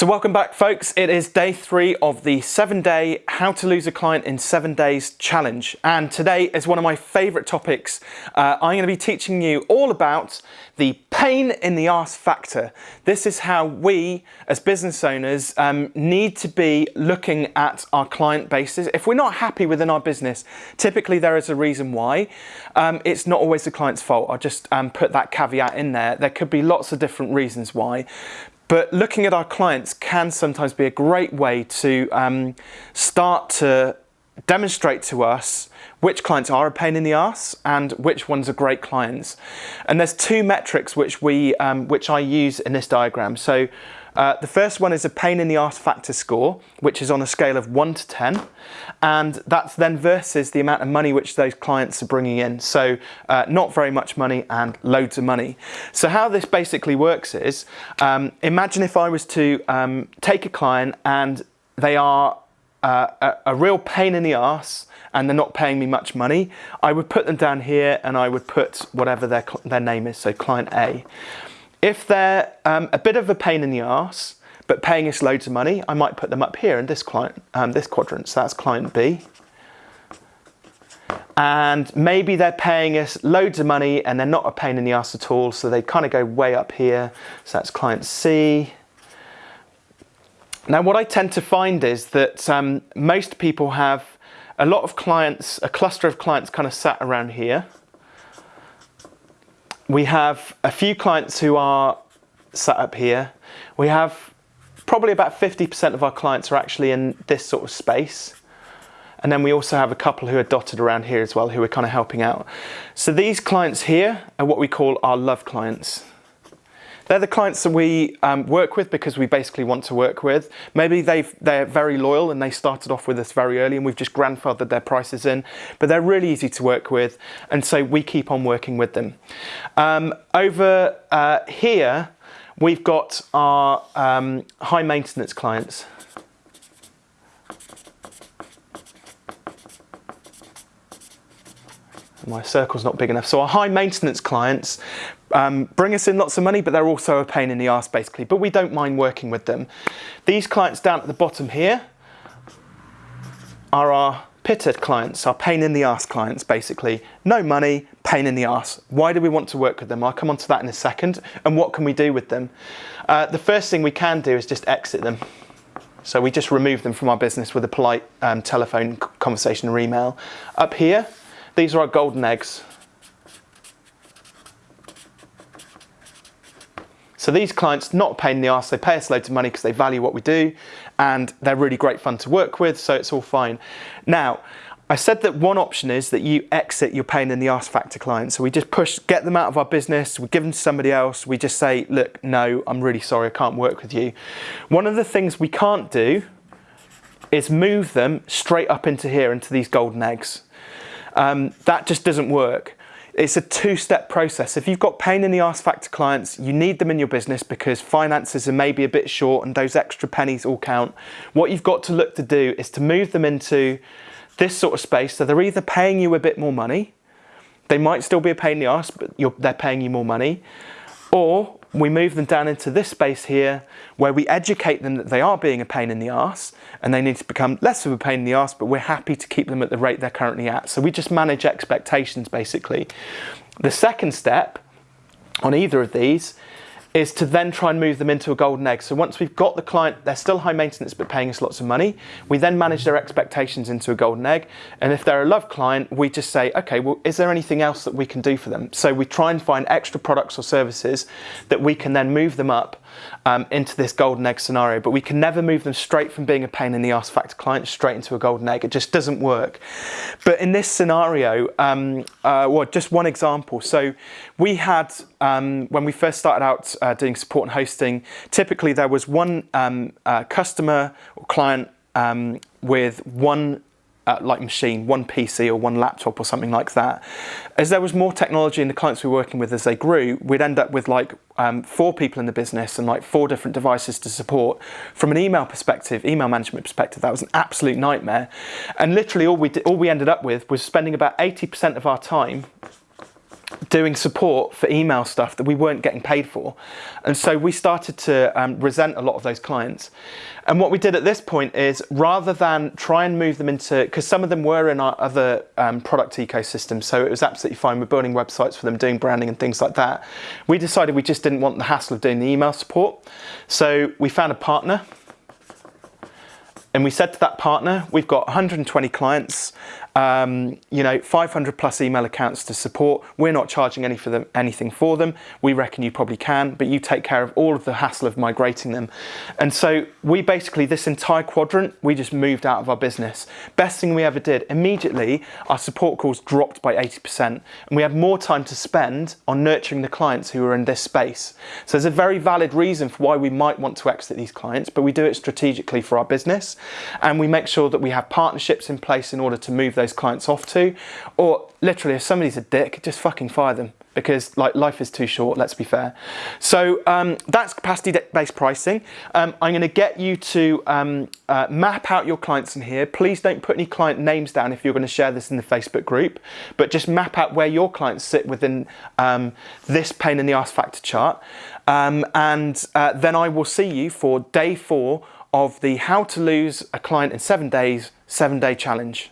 So welcome back folks. It is day three of the seven day how to lose a client in seven days challenge. And today is one of my favorite topics. Uh, I'm going to be teaching you all about the pain in the arse factor. This is how we as business owners um, need to be looking at our client bases. If we're not happy within our business, typically there is a reason why. Um, it's not always the client's fault. I'll just um, put that caveat in there. There could be lots of different reasons why. But looking at our clients can sometimes be a great way to um, start to demonstrate to us which clients are a pain in the ass and which ones are great clients. And there's two metrics which we um, which I use in this diagram. So uh, the first one is a pain in the arse factor score, which is on a scale of 1 to 10. And that's then versus the amount of money which those clients are bringing in. So uh, not very much money and loads of money. So how this basically works is, um, imagine if I was to um, take a client and they are uh, a, a real pain in the arse and they're not paying me much money, I would put them down here and I would put whatever their, their name is, so client A. If they're um, a bit of a pain in the ass, but paying us loads of money, I might put them up here in this client, um, this quadrant. So that's client B. And maybe they're paying us loads of money and they're not a pain in the ass at all. So they kind of go way up here. So that's client C. Now what I tend to find is that um, most people have a lot of clients, a cluster of clients kind of sat around here we have a few clients who are set up here. We have probably about 50% of our clients are actually in this sort of space. And then we also have a couple who are dotted around here as well, who are kind of helping out. So these clients here are what we call our love clients. They're the clients that we um, work with because we basically want to work with. Maybe they've, they're very loyal and they started off with us very early and we've just grandfathered their prices in, but they're really easy to work with and so we keep on working with them. Um, over uh, here, we've got our um, high maintenance clients. my circle's not big enough. So our high maintenance clients um, bring us in lots of money, but they're also a pain in the ass basically, but we don't mind working with them. These clients down at the bottom here are our PITA clients, our pain in the ass clients basically. No money, pain in the ass. Why do we want to work with them? I'll come on to that in a second. And what can we do with them? Uh, the first thing we can do is just exit them. So we just remove them from our business with a polite um, telephone conversation or email. Up here, these are our golden eggs. So these clients, not a pain in the ass, they pay us loads of money because they value what we do and they're really great fun to work with, so it's all fine. Now, I said that one option is that you exit your pain in the ass factor clients. So we just push, get them out of our business, we give them to somebody else, we just say, look, no, I'm really sorry, I can't work with you. One of the things we can't do is move them straight up into here, into these golden eggs. Um, that just doesn't work. It's a two-step process. If you've got pain in the ass factor clients, you need them in your business because finances are maybe a bit short and those extra pennies all count. What you've got to look to do is to move them into this sort of space. So they're either paying you a bit more money, they might still be a pain in the ass, but they're paying you more money, or we move them down into this space here where we educate them that they are being a pain in the ass and they need to become less of a pain in the ass, but we're happy to keep them at the rate they're currently at. So we just manage expectations basically. The second step on either of these is to then try and move them into a golden egg. So once we've got the client, they're still high maintenance but paying us lots of money, we then manage their expectations into a golden egg. And if they're a love client, we just say, okay, well, is there anything else that we can do for them? So we try and find extra products or services that we can then move them up um, into this golden egg scenario, but we can never move them straight from being a pain in the ass factor client straight into a golden egg. It just doesn't work. But in this scenario, um, uh, well, just one example. So we had, um, when we first started out uh, doing support and hosting, typically there was one um, uh, customer or client um, with one uh, like machine, one PC or one laptop or something like that. As there was more technology in the clients we were working with as they grew, we'd end up with like um, four people in the business and like four different devices to support. From an email perspective, email management perspective, that was an absolute nightmare. And literally all we, did, all we ended up with was spending about 80% of our time doing support for email stuff that we weren't getting paid for. And so we started to um, resent a lot of those clients. And what we did at this point is rather than try and move them into, because some of them were in our other um, product ecosystem, so it was absolutely fine. We're building websites for them, doing branding and things like that. We decided we just didn't want the hassle of doing the email support. So we found a partner and we said to that partner, we've got 120 clients um, you know, 500 plus email accounts to support. We're not charging any for them, anything for them. We reckon you probably can, but you take care of all of the hassle of migrating them. And so we basically, this entire quadrant, we just moved out of our business. Best thing we ever did, immediately our support calls dropped by 80% and we had more time to spend on nurturing the clients who are in this space. So there's a very valid reason for why we might want to exit these clients, but we do it strategically for our business. And we make sure that we have partnerships in place in order to move those clients off to. Or literally, if somebody's a dick, just fucking fire them because like life is too short, let's be fair. So um, that's capacity-based pricing. Um, I'm gonna get you to um, uh, map out your clients in here. Please don't put any client names down if you're gonna share this in the Facebook group, but just map out where your clients sit within um, this pain in the ass factor chart. Um, and uh, then I will see you for day four of the how to lose a client in seven days, seven day challenge.